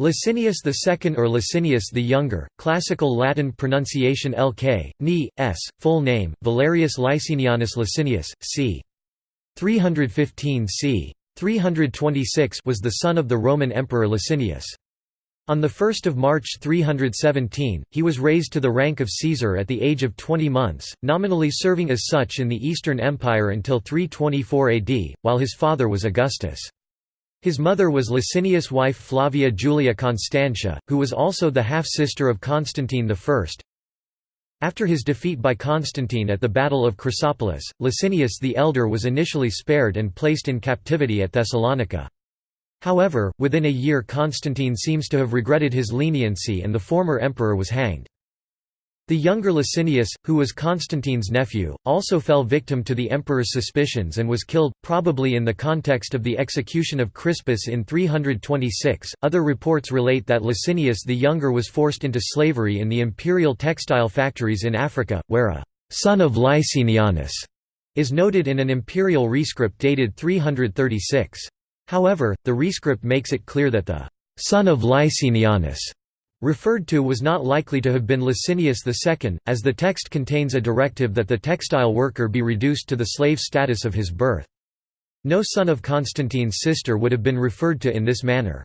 Licinius II or Licinius the Younger, classical Latin pronunciation Lk, Ni, s, full name, Valerius Licinianus Licinius, c. 315 c. 326 was the son of the Roman Emperor Licinius. On 1 March 317, he was raised to the rank of Caesar at the age of 20 months, nominally serving as such in the Eastern Empire until 324 AD, while his father was Augustus. His mother was Licinius' wife Flavia Julia Constantia, who was also the half-sister of Constantine I. After his defeat by Constantine at the Battle of Chrysopolis, Licinius the Elder was initially spared and placed in captivity at Thessalonica. However, within a year Constantine seems to have regretted his leniency and the former emperor was hanged. The younger Licinius, who was Constantine's nephew, also fell victim to the emperor's suspicions and was killed, probably in the context of the execution of Crispus in 326. Other reports relate that Licinius the Younger was forced into slavery in the imperial textile factories in Africa, where a son of Licinianus is noted in an imperial rescript dated 336. However, the rescript makes it clear that the son of Licinianus referred to was not likely to have been Licinius II, as the text contains a directive that the textile worker be reduced to the slave status of his birth. No son of Constantine's sister would have been referred to in this manner.